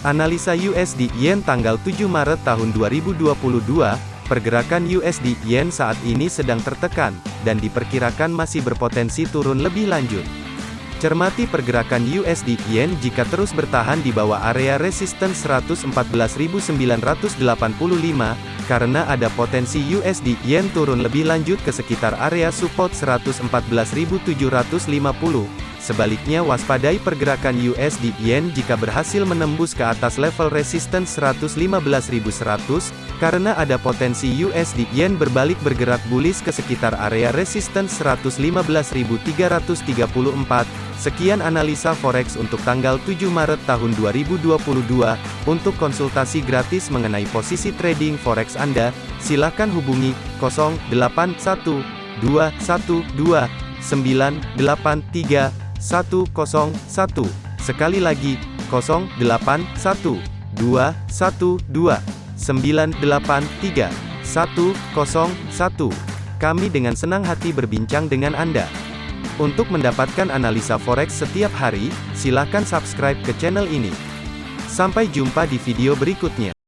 Analisa USD Yen tanggal 7 Maret tahun 2022, pergerakan USD Yen saat ini sedang tertekan, dan diperkirakan masih berpotensi turun lebih lanjut. Cermati pergerakan USD Yen jika terus bertahan di bawah area resistance 114.985, karena ada potensi USD Yen turun lebih lanjut ke sekitar area support 114.750. Sebaliknya waspadai pergerakan USD Yen jika berhasil menembus ke atas level resistance 115.100, karena ada potensi USD Yen berbalik bergerak bullish ke sekitar area resistance 115.334. Sekian analisa forex untuk tanggal 7 Maret tahun 2022. Untuk konsultasi gratis mengenai posisi trading forex Anda, silakan hubungi 081212983101. Sekali lagi, 081212983101. Kami dengan senang hati berbincang dengan Anda. Untuk mendapatkan analisa forex setiap hari, silakan subscribe ke channel ini. Sampai jumpa di video berikutnya.